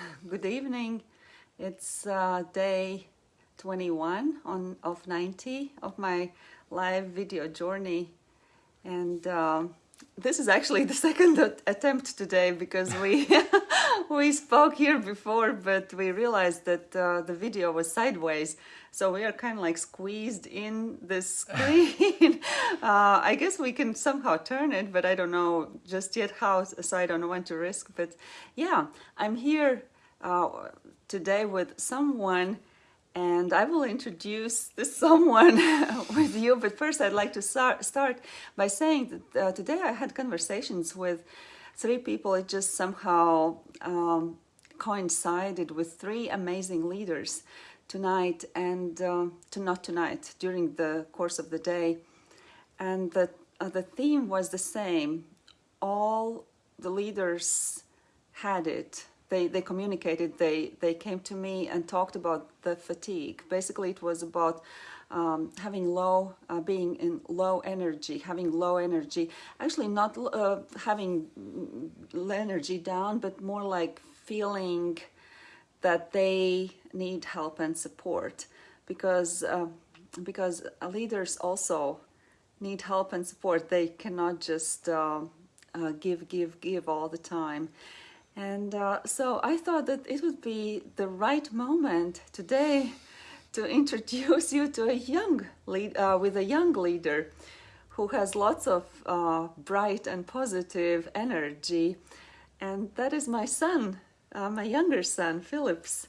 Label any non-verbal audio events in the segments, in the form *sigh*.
*laughs* Good evening. It's uh, day 21 on of 90 of my live video journey, and uh, this is actually the *laughs* second attempt today because we *laughs* we spoke here before, but we realized that uh, the video was sideways, so we are kind of like squeezed in the screen. uh, I guess we can somehow turn it, but I don't know just yet how, so I don't want to risk. But yeah, I'm here uh, today with someone and I will introduce this *laughs* someone *laughs* with you. But first, I'd like to start, by saying that uh, today I had conversations with three people. It just somehow um, coincided with three amazing leaders tonight and uh, to not tonight during the course of the day. And the, uh, the theme was the same. All the leaders had it they, they communicated, they, they came to me and talked about the fatigue. Basically, it was about um, having low, uh, being in low energy, having low energy. Actually, not uh, having energy down, but more like feeling that they need help and support because uh, because leaders also need help and support. They cannot just uh, uh, give, give, give all the time. And uh, so I thought that it would be the right moment today to introduce you to a young lead, uh, with a young leader who has lots of uh, bright and positive energy. And that is my son, uh, my younger son, Filips.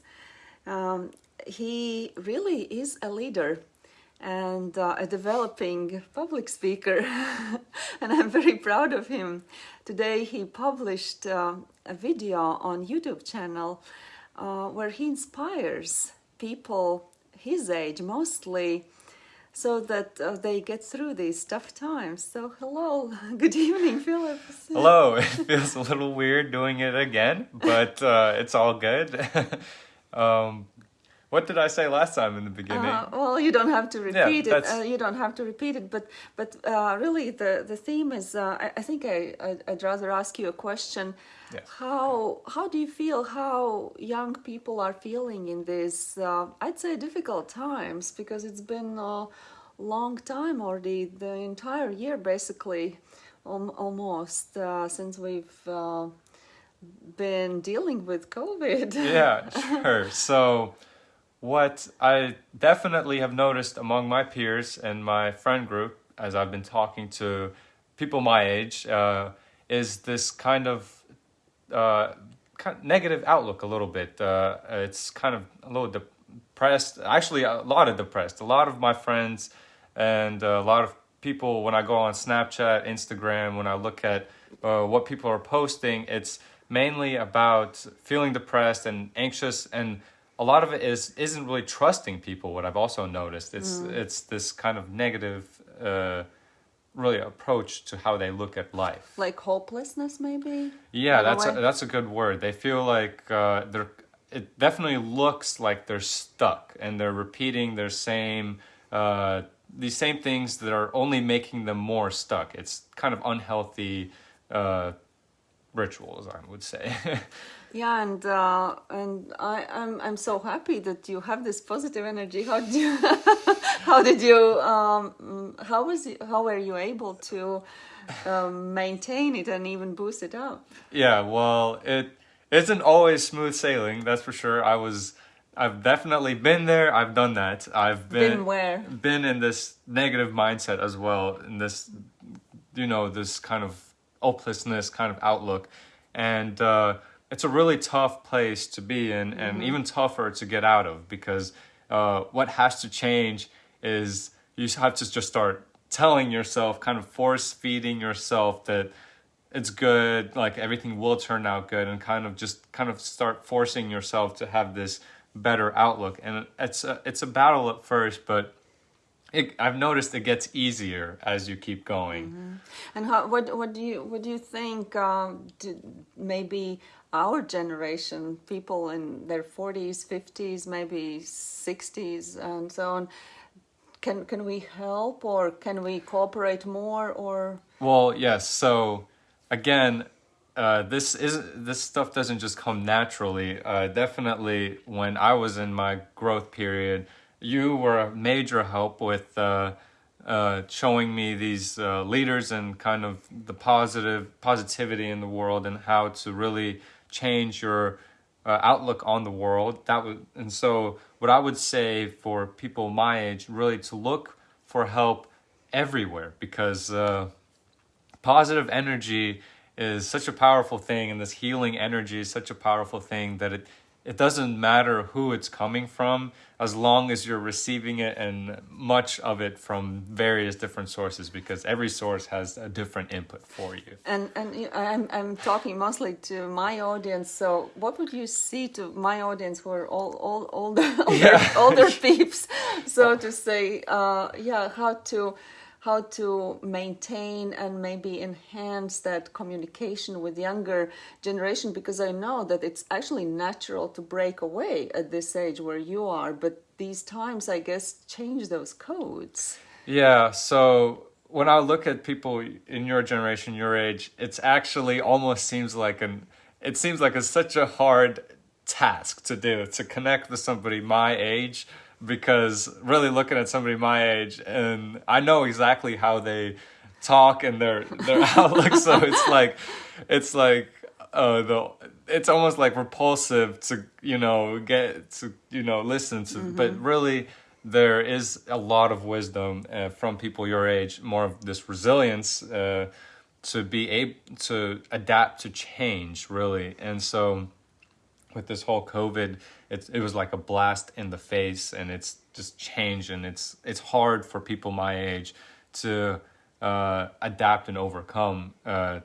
Um, he really is a leader and uh, a developing public speaker *laughs* and I'm very proud of him. Today he published uh, a video on YouTube channel uh, where he inspires people his age mostly so that uh, they get through these tough times. So hello, *laughs* good evening Filips. Hello, *laughs* it feels a little weird doing it again, but uh, it's all good. *laughs* um, what did I say last time in the beginning? Uh, well, you don't have to repeat yeah, it. Uh, you don't have to repeat it. But but uh, really, the the theme is. Uh, I, I, think I, I would rather ask you a question. Yes. How how do you feel? How young people are feeling in these? Uh, I'd say difficult times because it's been a long time already. The entire year, basically, almost uh, since we've been dealing with COVID. yeah, *laughs* sure. So what I definitely have noticed among my peers and my friend group, as I've been talking to people my age, uh, is this kind of, uh, kind of negative outlook a little bit. Uh, it's kind of a little depressed, actually a lot of depressed. A lot of my friends and a lot of people, when I go on Snapchat, Instagram, when I look at uh, what people are posting, it's mainly about feeling depressed and anxious and a lot of it is isn't really trusting people. What I've also noticed it's mm. it's this kind of negative, uh, really approach to how they look at life. Like hopelessness, maybe. Yeah, that's a, that's a good word. They feel like uh, they're. It definitely looks like they're stuck and they're repeating their same. Uh, these same things that are only making them more stuck. It's kind of unhealthy uh, rituals, I would say. *laughs* Yeah, and uh, and I, I'm I'm so happy that you have this positive energy. How did you *laughs* how did you um, how was you, how were you able to um, maintain it and even boost it up? Yeah, well, it isn't always smooth sailing. That's for sure. I was. I've definitely been there. I've done that. I've been, been where? Been in this negative mindset as well. In this, you know, this kind of hopelessness kind of outlook, and. Uh, it's a really tough place to be in and mm-hmm. even tougher to get out of because uh, what has to change is you have to just start telling yourself, kind of force feeding yourself that it's good, like everything will turn out good, and kind of just kind of start forcing yourself to have this better outlook. And it's a, it's a battle at first, but it, I've noticed it gets easier as you keep going. Mm-hmm. And how, what what do you what do you think? Um, maybe our generation, people in their 40s, 50s, maybe 60s, and so on, can can we help or can we cooperate more or? Well, yes. So again, uh, this is this stuff doesn't just come naturally. Uh, definitely, when I was in my growth period, you were a major help with uh, uh, showing me these uh, leaders and kind of the positive positivity in the world and how to really change your uh, outlook on the world. That was, and so what I would say for people my age, really to look for help everywhere because uh, positive energy is such a powerful thing, and this healing energy is such a powerful thing that it it doesn't matter who it's coming from as long as you're receiving it and much of it from various different sources because every source has a different input for you and and I'm, I'm talking mostly to my audience so what would you see to my audience who are all all older *laughs* older, Yeah. older peeps *laughs* so to say uh, yeah how to how to maintain and maybe enhance that communication with younger generation because i know that it's actually natural to break away at this age where you are but these times i guess change those codes. Yeah, so when I look at people in your generation, your age, it's actually almost seems like an it seems like it's such a hard task to do to connect with somebody my age because really looking at somebody my age and I know exactly how they talk and their their *laughs* outlook so it's like it's like uh the it's almost like repulsive to you know get to you know listen to. But really there is a lot of wisdom uh, from people your age more of this resilience uh, to be able to adapt to change really. And so with this whole covid it, it was like a blast in the face and it's just changed and it's it's hard for people my age to uh, adapt and overcome uh,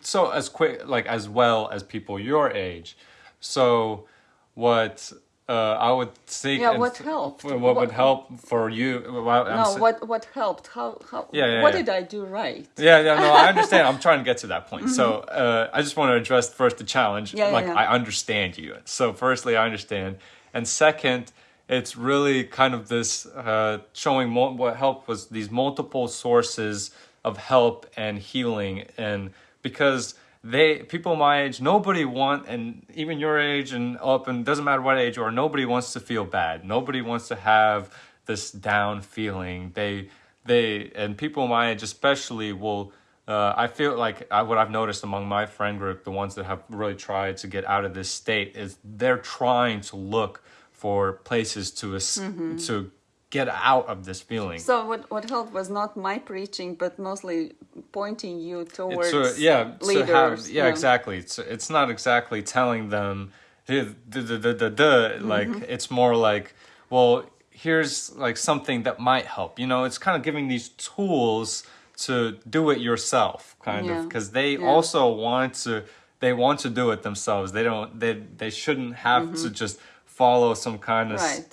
so as quick like as well as people your age. So what uh, i would seek. Yeah, what helped? what, What- would help for you well, no what what helped how how Yeah, yeah, what yeah. did i do right yeah, yeah, no, I understand. I'm *laughs* trying to get to that point. So uh, I just want to address first the challenge. Yeah, like yeah. I understand you. So firstly, I understand, and second, it's really kind of this uh, showing what help was these multiple sources of help and healing, and because they people my age, nobody want, and even your age and up, and doesn't matter what age you are, nobody wants to feel bad. Nobody wants to have this down feeling. They they and people my age especially will uh, i feel like I, what i've noticed among my friend group the ones that have really tried to get out of this state is they're trying to look for places to es- to get out of this feeling So what what helped was not my preaching, but mostly pointing you uh, towards so yeah leaders. to have yeah, exactly it's, it's not exactly telling them "Hey, duh, duh, duh, duh, duh." like it's more like well here's like something that might help you know it's kind of giving these tools to do it yourself kind Yeah. of because they Yeah. also want to they want to do it themselves they don't they they shouldn't have to mm-hmm. just follow some kind of Right.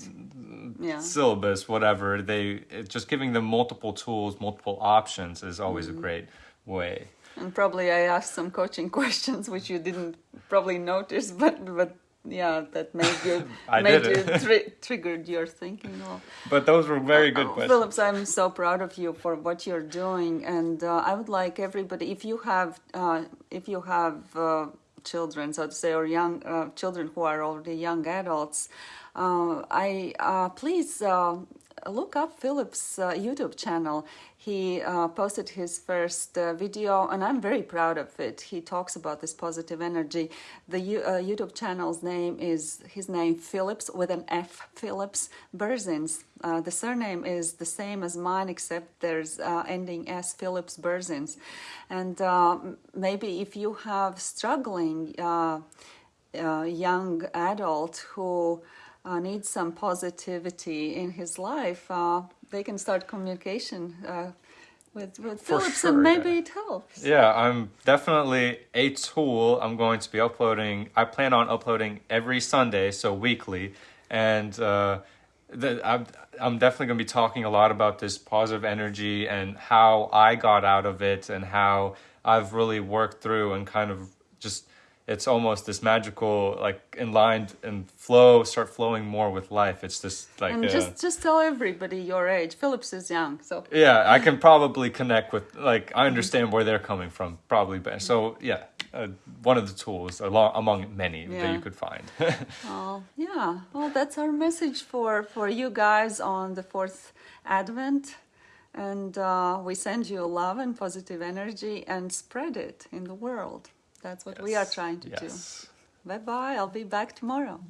Yeah. syllabus, whatever. They just giving them multiple tools, multiple options is always Mm-hmm. a great way. And probably I asked some coaching *laughs* questions which you didn't probably notice, but but yeah, that made you made you tri- triggered your thinking. Well, But those were very good Oh, questions. Filips, I'm so proud of you for what you're doing, and uh, I would like everybody, if you have, uh, if you have uh, children, so to say, or young uh, children who are already young adults, uh, I uh, please uh, look up Philip's uh, YouTube channel. He uh, posted his first uh, video, and I'm very proud of it. He talks about this positive energy. The uh, YouTube channel's name is his name Filips with an F. Filips Berzins. Uh, the surname is the same as mine, except there's uh, ending S. Filips Berzins. And maybe if you have struggling young adult who uh, needs some positivity in his life, uh, they can start communication uh, with, with For Filips, sure, and maybe yeah. it helps. Yeah, I'm definitely a tool. I'm going to be uploading. I plan on uploading every Sunday, so weekly, and uh, the, I'm I'm definitely going to be talking a lot about this positive energy and how I got out of it and how I've really worked through and kind of just it's almost this magical like in line and flow start flowing more with life. It's this like And uh, just just tell everybody your age. Filips is young, so yeah, I can probably connect with like I understand where they're coming from probably better. So yeah, uh, one of the tools along, among many that you could find. *laughs* Oh, yeah. Well, that's our message for, for you guys on the fourth Advent. And uh, we send you love and positive energy and spread it in the world. That's what we are trying to yes. do. Bye bye. I'll be back tomorrow.